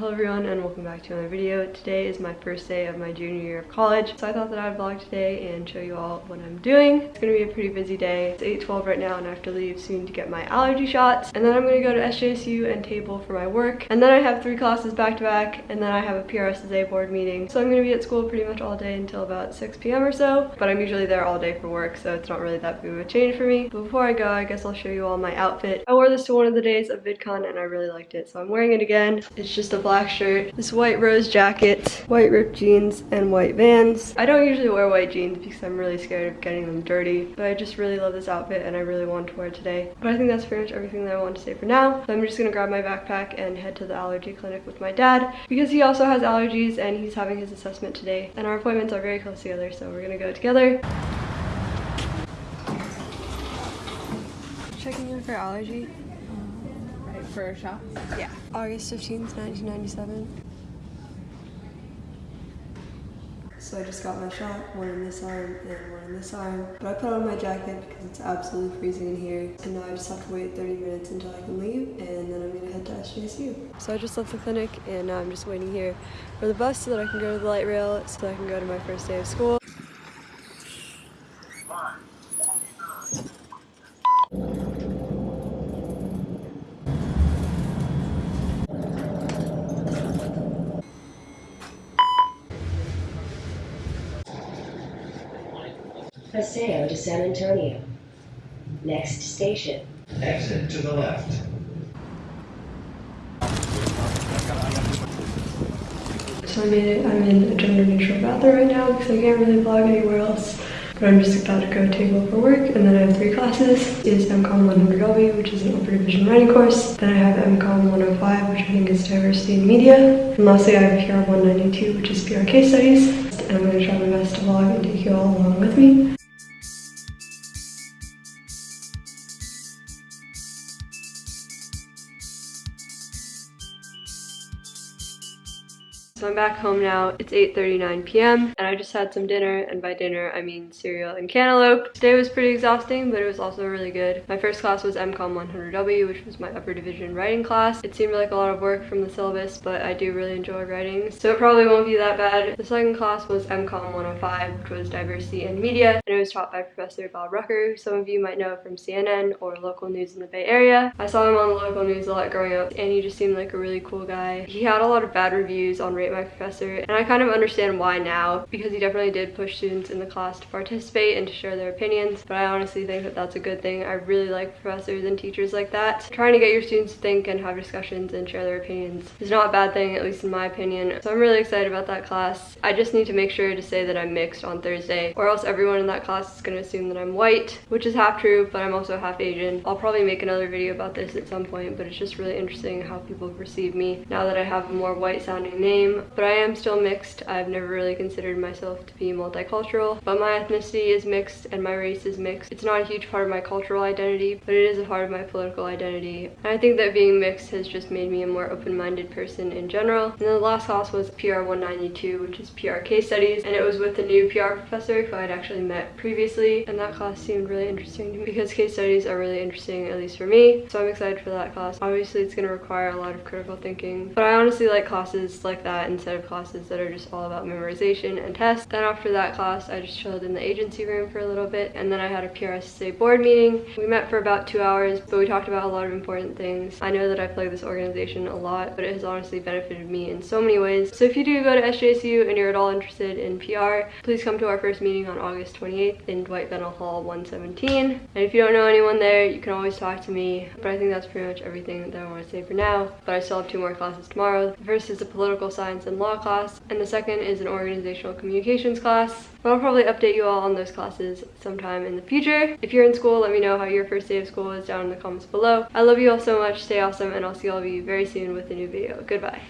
Hello everyone and welcome back to another video. Today is my first day of my junior year of college, so I thought that I'd vlog today and show you all what I'm doing. It's gonna be a pretty busy day. It's 8.12 right now and I have to leave soon to get my allergy shots. And then I'm gonna go to SJSU and table for my work. And then I have three classes back to back and then I have a PRSSA board meeting. So I'm gonna be at school pretty much all day until about 6 p.m. or so. But I'm usually there all day for work, so it's not really that big of a change for me. But before I go, I guess I'll show you all my outfit. I wore this to one of the days of VidCon and I really liked it, so I'm wearing it again. It's just a black shirt this white rose jacket, white ripped jeans, and white vans. I don't usually wear white jeans because I'm really scared of getting them dirty, but I just really love this outfit and I really want to wear it today. But I think that's pretty much everything that I want to say for now. So I'm just gonna grab my backpack and head to the allergy clinic with my dad because he also has allergies and he's having his assessment today. And our appointments are very close together, so we're gonna go together. Checking in for allergy. Right, for a shot? Yeah. August 15th, 1997. So I just got my shot, one in this arm and one in this arm. But I put on my jacket because it's absolutely freezing in here. And now I just have to wait 30 minutes until I can leave and then I'm gonna head to SJSU. So I just left the clinic and now I'm just waiting here for the bus so that I can go to the light rail so that I can go to my first day of school. Paseo de San Antonio. Next station. Exit to the left. So I made it, I'm in a gender neutral bathroom right now because I can't really vlog anywhere else. But I'm just about to go table for work and then I have three classes. Is MCOM 100W, which is an upper division writing course. Then I have MCOM 105, which I think is diversity in media. And lastly I have PR 192, which is PR case studies. And I'm gonna try my best to vlog and take you all along with me. So I'm back home now. It's 8.39 p.m. and I just had some dinner and by dinner I mean cereal and cantaloupe. Today was pretty exhausting but it was also really good. My first class was MCOM 100W which was my upper division writing class. It seemed like a lot of work from the syllabus but I do really enjoy writing so it probably won't be that bad. The second class was MCOM 105 which was diversity and media and it was taught by Professor Bob Rucker who some of you might know from CNN or local news in the Bay Area. I saw him on the local news a lot growing up and he just seemed like a really cool guy. He had a lot of bad reviews on Rate My Professor and I kind of understand why now because he definitely did push students in the class to participate and to share their opinions but I honestly think that that's a good thing. I really like professors and teachers like that. Trying to get your students to think and have discussions and share their opinions is not a bad thing at least in my opinion so I'm really excited about that class. I just need to make sure to say that I'm mixed on Thursday or else everyone in that class is going to assume that I'm white which is half true but I'm also half Asian. I'll probably make another video about this at some point but it's just really interesting how people perceive me now that I have a more white sounding name but I am still mixed. I've never really considered myself to be multicultural, but my ethnicity is mixed and my race is mixed. It's not a huge part of my cultural identity, but it is a part of my political identity. And I think that being mixed has just made me a more open-minded person in general. And the last class was PR 192, which is PR case studies, and it was with a new PR professor who I'd actually met previously, and that class seemed really interesting to me because case studies are really interesting, at least for me. So I'm excited for that class. Obviously, it's going to require a lot of critical thinking, but I honestly like classes like that instead of classes that are just all about memorization and tests. Then after that class, I just chilled in the agency room for a little bit and then I had a PRSSA board meeting. We met for about two hours, but we talked about a lot of important things. I know that I play this organization a lot, but it has honestly benefited me in so many ways. So if you do go to SJSU and you're at all interested in PR, please come to our first meeting on August 28th in Dwight Bentel Hall 117. And if you don't know anyone there, you can always talk to me. But I think that's pretty much everything that I want to say for now. But I still have two more classes tomorrow. The first is a political science and law class, and the second is an organizational communications class. But I'll probably update you all on those classes sometime in the future. If you're in school, let me know how your first day of school is down in the comments below. I love you all so much, stay awesome, and I'll see all of you very soon with a new video. Goodbye.